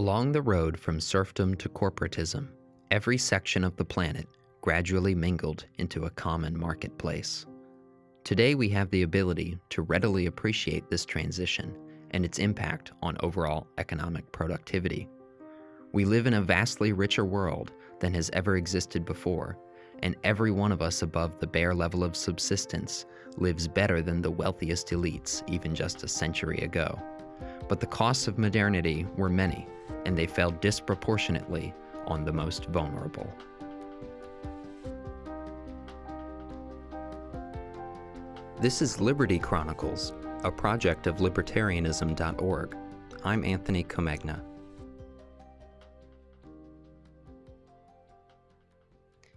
Along the road from serfdom to corporatism, every section of the planet gradually mingled into a common marketplace. Today, we have the ability to readily appreciate this transition and its impact on overall economic productivity. We live in a vastly richer world than has ever existed before, and every one of us above the bare level of subsistence lives better than the wealthiest elites even just a century ago. But the costs of modernity were many, and they fell disproportionately on the most vulnerable. This is Liberty Chronicles, a project of libertarianism.org. I'm Anthony Comegna.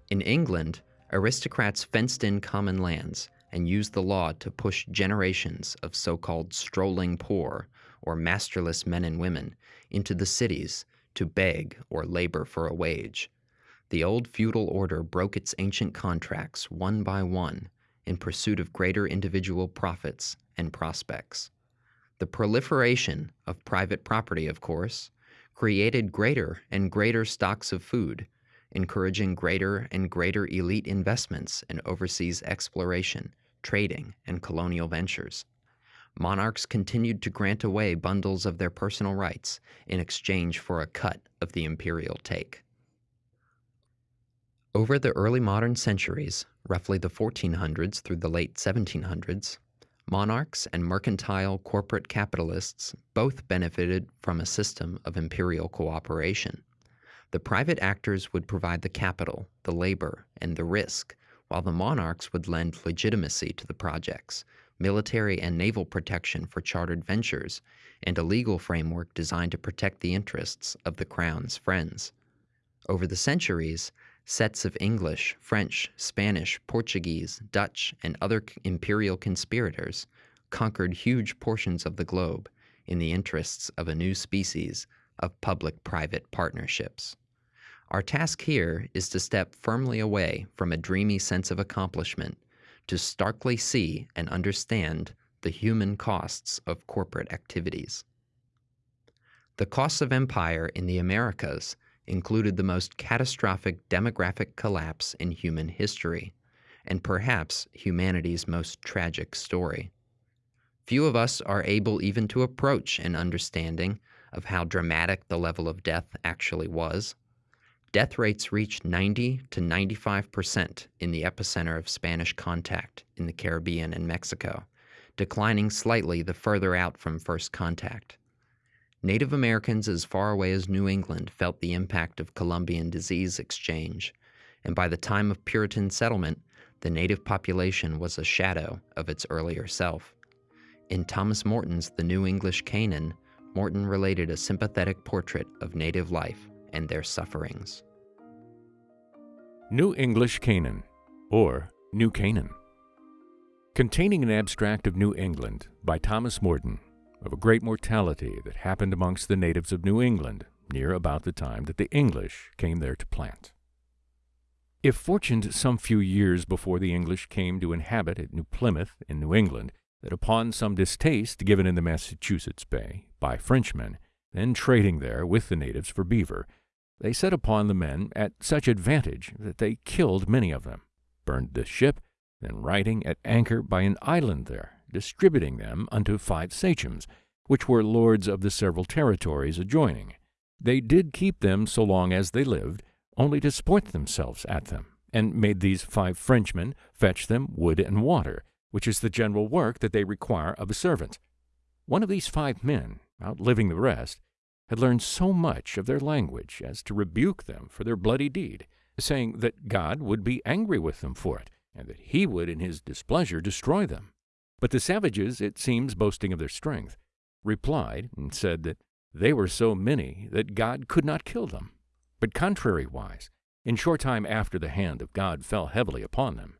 In England, aristocrats fenced in common lands and used the law to push generations of so called strolling poor, or masterless men and women, into the cities to beg or labor for a wage. The old feudal order broke its ancient contracts one by one in pursuit of greater individual profits and prospects. The proliferation of private property, of course, created greater and greater stocks of food, encouraging greater and greater elite investments in overseas exploration, trading, and colonial ventures. Monarchs continued to grant away bundles of their personal rights in exchange for a cut of the imperial take. Over the early modern centuries, roughly the 1400s through the late 1700s, monarchs and mercantile corporate capitalists both benefited from a system of imperial cooperation. The private actors would provide the capital, the labor, and the risk, while the monarchs would lend legitimacy to the projects, military and naval protection for chartered ventures, and a legal framework designed to protect the interests of the crown's friends. Over the centuries, Sets of English, French, Spanish, Portuguese, Dutch, and other imperial conspirators conquered huge portions of the globe in the interests of a new species of public private partnerships. Our task here is to step firmly away from a dreamy sense of accomplishment to starkly see and understand the human costs of corporate activities. The costs of empire in the Americas included the most catastrophic demographic collapse in human history, and perhaps humanity's most tragic story. Few of us are able even to approach an understanding of how dramatic the level of death actually was. Death rates reached 90 to 95 percent in the epicenter of Spanish contact in the Caribbean and Mexico, declining slightly the further out from first contact. Native Americans as far away as New England felt the impact of Columbian disease exchange, and by the time of Puritan settlement, the native population was a shadow of its earlier self. In Thomas Morton's The New English Canaan, Morton related a sympathetic portrait of native life and their sufferings. New English Canaan, or New Canaan. Containing an abstract of New England by Thomas Morton, of a great mortality that happened amongst the natives of New England near about the time that the English came there to plant. If fortuned some few years before the English came to inhabit at New Plymouth in New England, that upon some distaste given in the Massachusetts Bay by Frenchmen, then trading there with the natives for beaver, they set upon the men at such advantage that they killed many of them, burned the ship, then riding at anchor by an island there, distributing them unto five sachems, which were lords of the several territories adjoining. They did keep them so long as they lived, only to sport themselves at them, and made these five Frenchmen fetch them wood and water, which is the general work that they require of a servant. One of these five men, outliving the rest, had learned so much of their language as to rebuke them for their bloody deed, saying that God would be angry with them for it, and that he would in his displeasure destroy them. But the savages, it seems, boasting of their strength, replied and said that they were so many that God could not kill them. But contrariwise, in short time after the hand of God fell heavily upon them,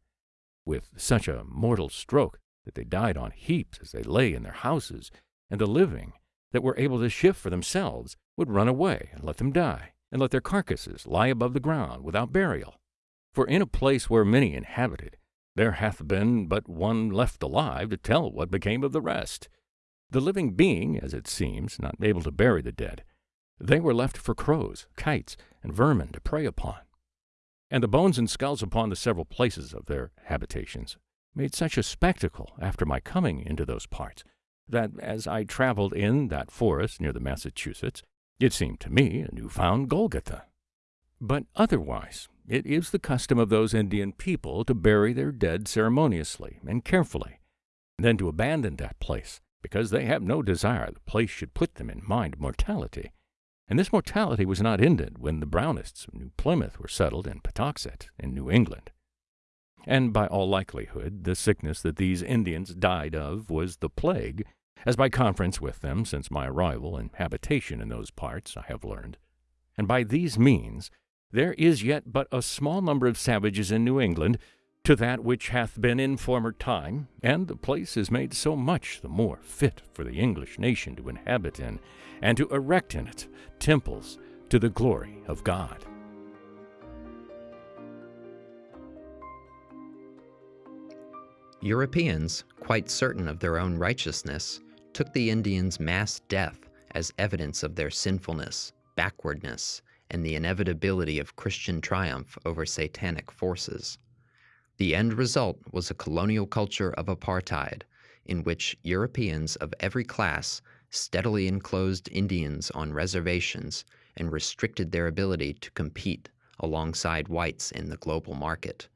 with such a mortal stroke that they died on heaps as they lay in their houses, and the living that were able to shift for themselves would run away and let them die, and let their carcasses lie above the ground without burial. For in a place where many inhabited, there hath been but one left alive to tell what became of the rest. The living being, as it seems, not able to bury the dead, they were left for crows, kites, and vermin to prey upon. And the bones and skulls upon the several places of their habitations made such a spectacle after my coming into those parts that as I traveled in that forest near the Massachusetts, it seemed to me a new-found Golgotha. But otherwise, it is the custom of those Indian people to bury their dead ceremoniously and carefully, and then to abandon that place, because they have no desire the place should put them in mind mortality. And this mortality was not ended when the Brownists of New Plymouth were settled in Patuxet, in New England. And by all likelihood, the sickness that these Indians died of was the plague, as by conference with them since my arrival and habitation in those parts I have learned. And by these means, there is yet but a small number of savages in New England to that which hath been in former time, and the place is made so much the more fit for the English nation to inhabit in, and to erect in it temples to the glory of God. Europeans, quite certain of their own righteousness, took the Indians' mass death as evidence of their sinfulness, backwardness, and the inevitability of Christian triumph over satanic forces. The end result was a colonial culture of apartheid, in which Europeans of every class steadily enclosed Indians on reservations and restricted their ability to compete alongside whites in the global market.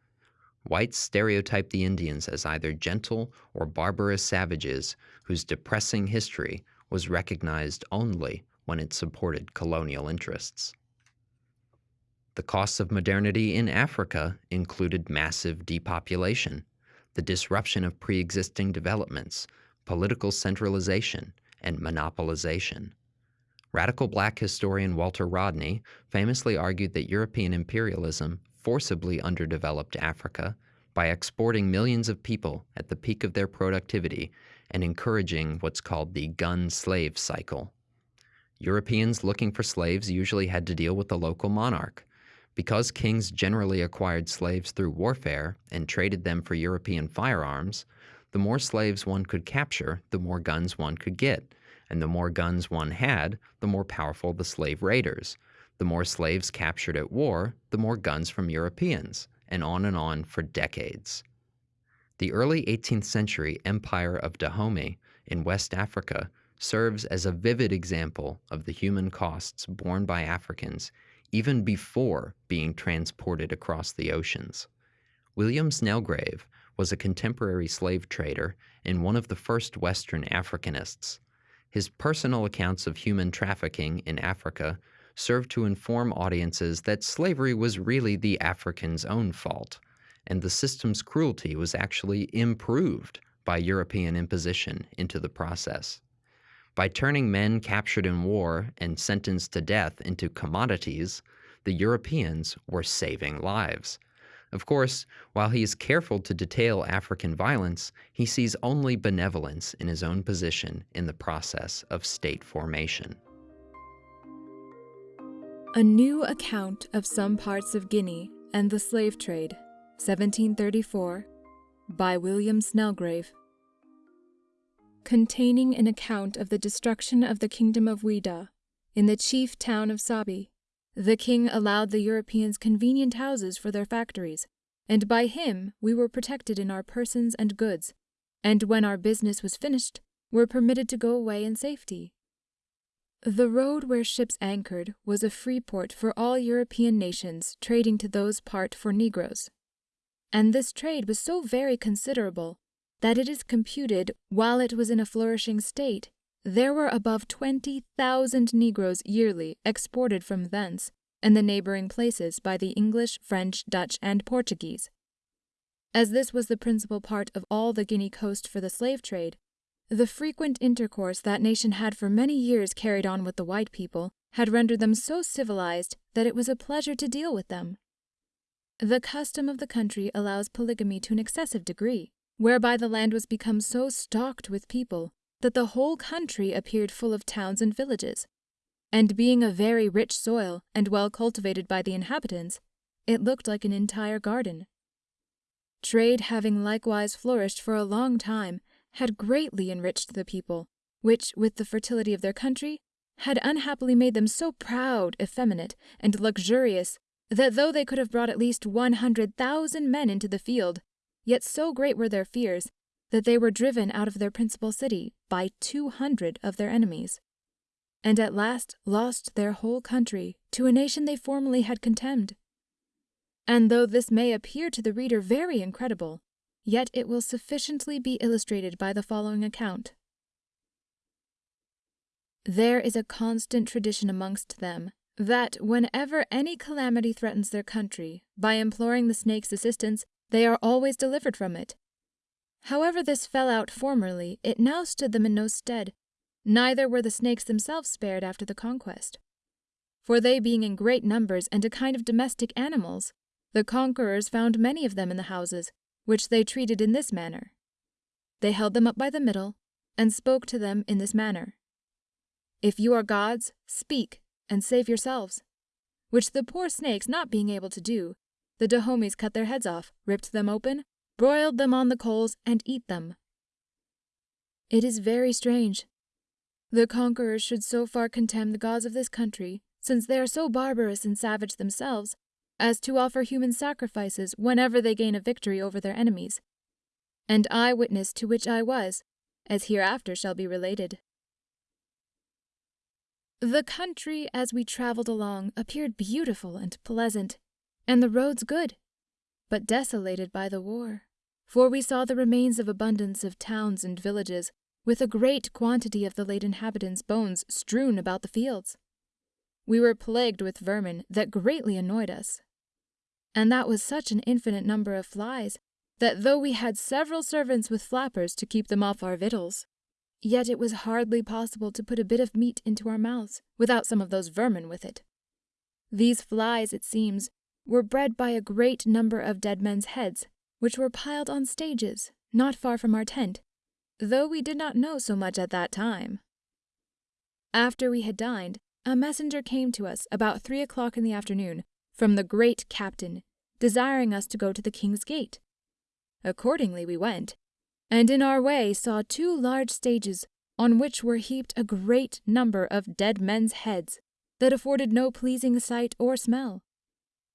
Whites stereotyped the Indians as either gentle or barbarous savages whose depressing history was recognized only when it supported colonial interests. The costs of modernity in Africa included massive depopulation, the disruption of pre existing developments, political centralization, and monopolization. Radical black historian Walter Rodney famously argued that European imperialism forcibly underdeveloped Africa by exporting millions of people at the peak of their productivity and encouraging what's called the gun slave cycle. Europeans looking for slaves usually had to deal with the local monarch, because kings generally acquired slaves through warfare and traded them for European firearms, the more slaves one could capture, the more guns one could get. And the more guns one had, the more powerful the slave raiders. The more slaves captured at war, the more guns from Europeans, and on and on for decades. The early 18th century Empire of Dahomey in West Africa serves as a vivid example of the human costs borne by Africans even before being transported across the oceans. William Snelgrave was a contemporary slave trader and one of the first Western Africanists. His personal accounts of human trafficking in Africa served to inform audiences that slavery was really the African's own fault, and the system's cruelty was actually improved by European imposition into the process. By turning men captured in war and sentenced to death into commodities, the Europeans were saving lives. Of course, while he is careful to detail African violence, he sees only benevolence in his own position in the process of state formation. A New Account of Some Parts of Guinea and the Slave Trade, 1734, by William Snelgrave containing an account of the destruction of the kingdom of Ouida, in the chief town of Sabi. The king allowed the Europeans convenient houses for their factories, and by him we were protected in our persons and goods, and when our business was finished, were permitted to go away in safety. The road where ships anchored was a free port for all European nations trading to those part for negroes. And this trade was so very considerable that it is computed while it was in a flourishing state, there were above 20,000 Negroes yearly exported from thence and the neighboring places by the English, French, Dutch, and Portuguese. As this was the principal part of all the Guinea coast for the slave trade, the frequent intercourse that nation had for many years carried on with the white people had rendered them so civilized that it was a pleasure to deal with them. The custom of the country allows polygamy to an excessive degree, whereby the land was become so stocked with people that the whole country appeared full of towns and villages. And being a very rich soil and well cultivated by the inhabitants, it looked like an entire garden. Trade having likewise flourished for a long time, had greatly enriched the people, which, with the fertility of their country, had unhappily made them so proud, effeminate, and luxurious that though they could have brought at least one hundred thousand men into the field, yet so great were their fears that they were driven out of their principal city by two hundred of their enemies, and at last lost their whole country to a nation they formerly had contemned. And though this may appear to the reader very incredible, yet it will sufficiently be illustrated by the following account. There is a constant tradition amongst them that whenever any calamity threatens their country, by imploring the snake's assistance, they are always delivered from it. However this fell out formerly, it now stood them in no stead, neither were the snakes themselves spared after the conquest. For they being in great numbers and a kind of domestic animals, the conquerors found many of them in the houses, which they treated in this manner. They held them up by the middle, and spoke to them in this manner If you are gods, speak, and save yourselves. Which the poor snakes not being able to do, the Dahomies cut their heads off, ripped them open, broiled them on the coals, and eat them. It is very strange. The conquerors should so far contemn the gods of this country, since they are so barbarous and savage themselves, as to offer human sacrifices whenever they gain a victory over their enemies, and eye witness to which I was, as hereafter shall be related. The country as we travelled along appeared beautiful and pleasant, and the roads good, but desolated by the war. For we saw the remains of abundance of towns and villages, with a great quantity of the late inhabitants' bones strewn about the fields. We were plagued with vermin that greatly annoyed us. And that was such an infinite number of flies, that though we had several servants with flappers to keep them off our victuals, Yet it was hardly possible to put a bit of meat into our mouths without some of those vermin with it. These flies, it seems, were bred by a great number of dead men's heads, which were piled on stages not far from our tent, though we did not know so much at that time. After we had dined, a messenger came to us about three o'clock in the afternoon from the great captain, desiring us to go to the king's gate. Accordingly we went, and in our way saw two large stages on which were heaped a great number of dead men's heads that afforded no pleasing sight or smell.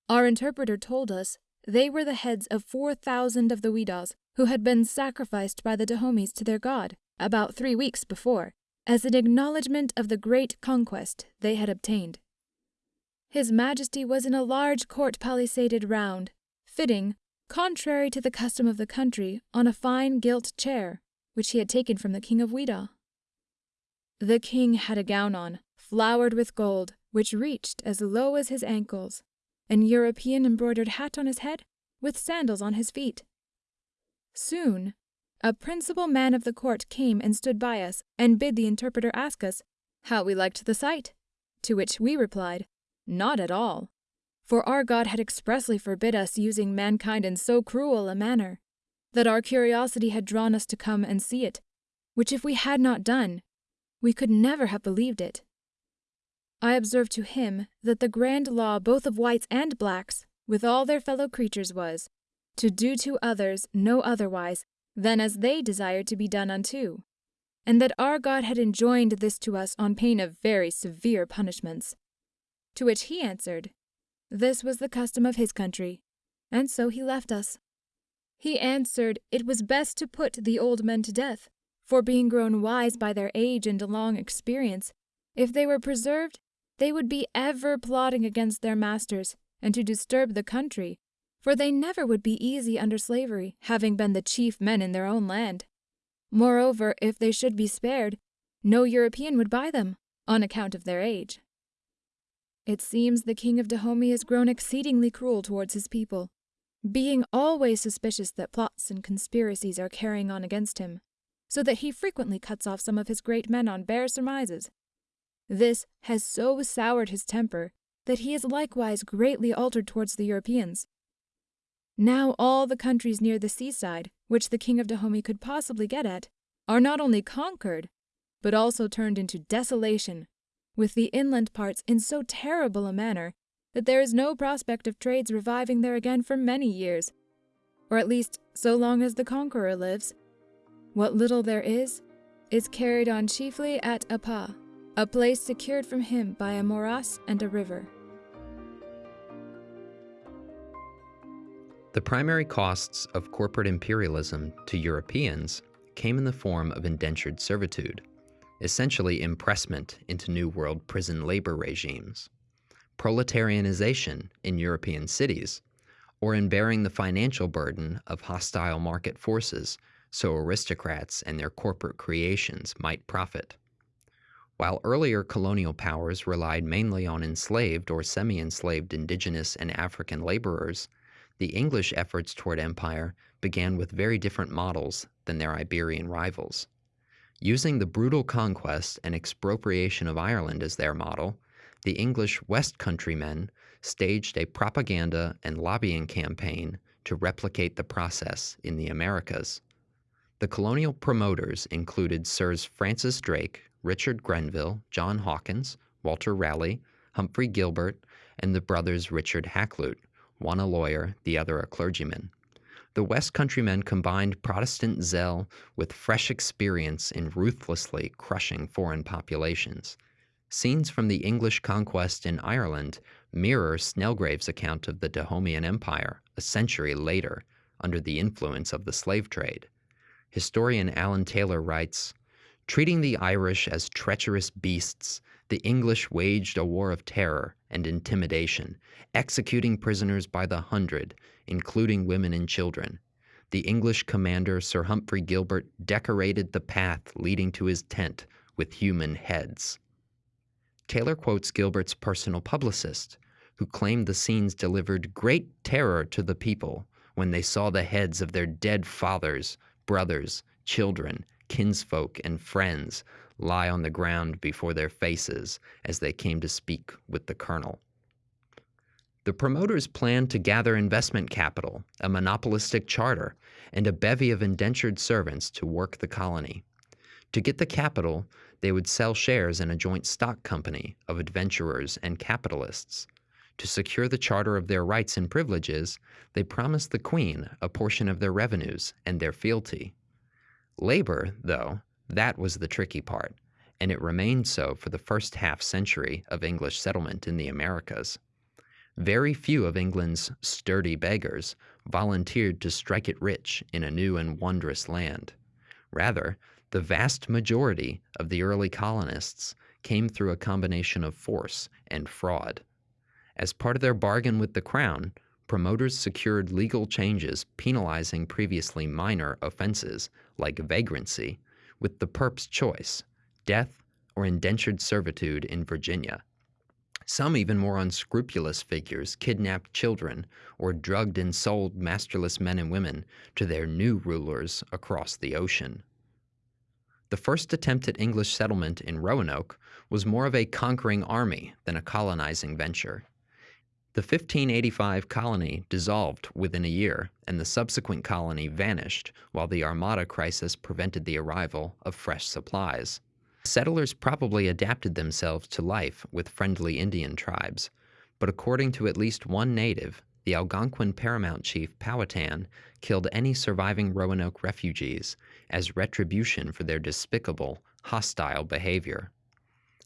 Our interpreter told us they were the heads of four thousand of the Weddas who had been sacrificed by the Dahomies to their god about three weeks before, as an acknowledgment of the great conquest they had obtained. His Majesty was in a large court palisaded round, fitting contrary to the custom of the country, on a fine gilt chair, which he had taken from the king of Wedda. The king had a gown on, flowered with gold, which reached as low as his ankles, an European embroidered hat on his head, with sandals on his feet. Soon, a principal man of the court came and stood by us, and bid the interpreter ask us how we liked the sight, to which we replied, Not at all for our God had expressly forbid us using mankind in so cruel a manner, that our curiosity had drawn us to come and see it, which if we had not done, we could never have believed it. I observed to him that the grand law both of whites and blacks, with all their fellow creatures, was to do to others no otherwise than as they desired to be done unto, and that our God had enjoined this to us on pain of very severe punishments. To which he answered, this was the custom of his country, and so he left us. He answered it was best to put the old men to death, for being grown wise by their age and long experience, if they were preserved, they would be ever plotting against their masters, and to disturb the country, for they never would be easy under slavery, having been the chief men in their own land. Moreover, if they should be spared, no European would buy them, on account of their age. It seems the king of Dahomey has grown exceedingly cruel towards his people, being always suspicious that plots and conspiracies are carrying on against him, so that he frequently cuts off some of his great men on bare surmises. This has so soured his temper that he is likewise greatly altered towards the Europeans. Now all the countries near the seaside, which the king of Dahomey could possibly get at, are not only conquered, but also turned into desolation with the inland parts in so terrible a manner that there is no prospect of trades reviving there again for many years, or at least so long as the conqueror lives. What little there is, is carried on chiefly at Apa, a place secured from him by a morass and a river. The primary costs of corporate imperialism to Europeans came in the form of indentured servitude, essentially impressment into New World prison labor regimes, proletarianization in European cities, or in bearing the financial burden of hostile market forces so aristocrats and their corporate creations might profit. While earlier colonial powers relied mainly on enslaved or semi enslaved indigenous and African laborers, the English efforts toward empire began with very different models than their Iberian rivals. Using the brutal conquest and expropriation of Ireland as their model, the English West Countrymen staged a propaganda and lobbying campaign to replicate the process in the Americas. The colonial promoters included Sirs Francis Drake, Richard Grenville, John Hawkins, Walter Raleigh, Humphrey Gilbert, and the brothers Richard Hakluyt, one a lawyer, the other a clergyman. The West Countrymen combined Protestant zeal with fresh experience in ruthlessly crushing foreign populations. Scenes from the English conquest in Ireland mirror Snelgrave's account of the Dahomean Empire a century later under the influence of the slave trade. Historian Alan Taylor writes, Treating the Irish as treacherous beasts, the English waged a war of terror and intimidation, executing prisoners by the hundred, including women and children. The English commander, Sir Humphrey Gilbert, decorated the path leading to his tent with human heads. Taylor quotes Gilbert's personal publicist, who claimed the scenes delivered great terror to the people when they saw the heads of their dead fathers, brothers, children, kinsfolk, and friends lie on the ground before their faces as they came to speak with the colonel. The promoters planned to gather investment capital, a monopolistic charter, and a bevy of indentured servants to work the colony. To get the capital, they would sell shares in a joint stock company of adventurers and capitalists. To secure the charter of their rights and privileges, they promised the Queen a portion of their revenues and their fealty. Labor, though, that was the tricky part, and it remained so for the first half century of English settlement in the Americas. Very few of England's sturdy beggars volunteered to strike it rich in a new and wondrous land. Rather, the vast majority of the early colonists came through a combination of force and fraud. As part of their bargain with the Crown, promoters secured legal changes penalizing previously minor offenses like vagrancy, with the perp's choice death or indentured servitude in Virginia. Some even more unscrupulous figures kidnapped children or drugged and sold masterless men and women to their new rulers across the ocean. The first attempt at English settlement in Roanoke was more of a conquering army than a colonizing venture. The 1585 colony dissolved within a year, and the subsequent colony vanished while the Armada crisis prevented the arrival of fresh supplies. Settlers probably adapted themselves to life with friendly Indian tribes, but according to at least one native, the Algonquin paramount chief Powhatan killed any surviving Roanoke refugees as retribution for their despicable, hostile behavior.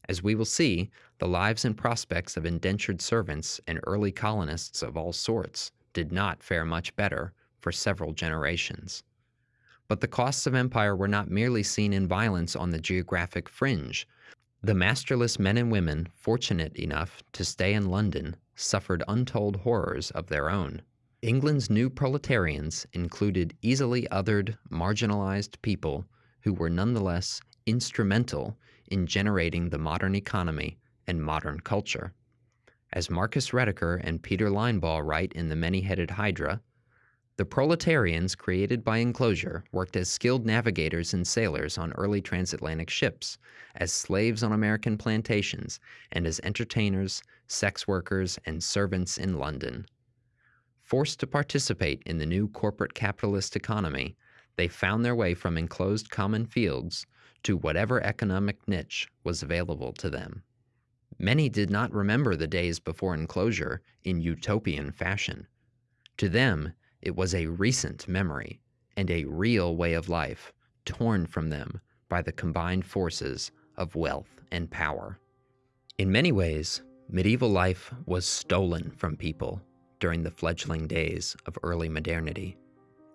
As we will see, the lives and prospects of indentured servants and early colonists of all sorts did not fare much better for several generations. But the costs of empire were not merely seen in violence on the geographic fringe. The masterless men and women fortunate enough to stay in London suffered untold horrors of their own. England's new proletarians included easily othered, marginalized people who were nonetheless instrumental in generating the modern economy and modern culture. As Marcus Rediker and Peter Linebaugh write in The Many Headed Hydra, the proletarians created by enclosure worked as skilled navigators and sailors on early transatlantic ships, as slaves on American plantations, and as entertainers, sex workers, and servants in London. Forced to participate in the new corporate capitalist economy, they found their way from enclosed common fields to whatever economic niche was available to them. Many did not remember the days before enclosure in utopian fashion. To them, it was a recent memory and a real way of life torn from them by the combined forces of wealth and power. In many ways, medieval life was stolen from people during the fledgling days of early modernity,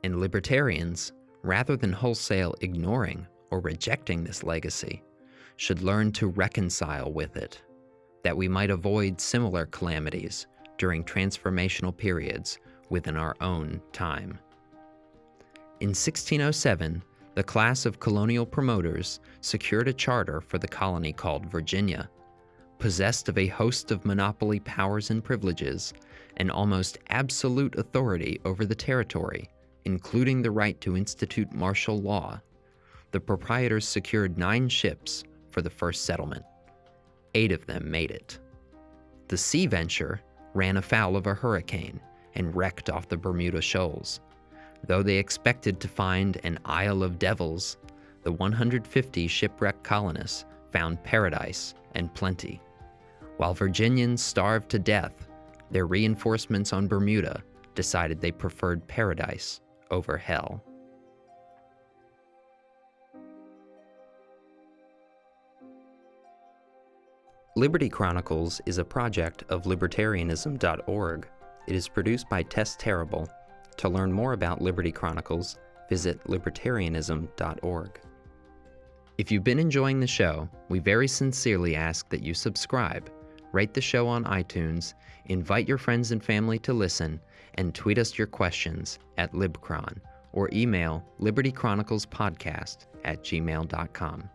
and libertarians, rather than wholesale ignoring or rejecting this legacy, should learn to reconcile with it, that we might avoid similar calamities during transformational periods within our own time. In 1607, the class of colonial promoters secured a charter for the colony called Virginia, possessed of a host of monopoly powers and privileges, and almost absolute authority over the territory, including the right to institute martial law. The proprietors secured nine ships for the first settlement. Eight of them made it. The Sea Venture ran afoul of a hurricane and wrecked off the Bermuda Shoals. Though they expected to find an Isle of Devils, the 150 shipwrecked colonists found paradise and plenty. While Virginians starved to death, their reinforcements on Bermuda decided they preferred paradise over hell. Liberty Chronicles is a project of libertarianism.org. It is produced by Tess Terrible. To learn more about Liberty Chronicles, visit libertarianism.org. If you've been enjoying the show, we very sincerely ask that you subscribe, rate the show on iTunes, invite your friends and family to listen, and tweet us your questions at libcron or email libertychroniclespodcast at gmail.com.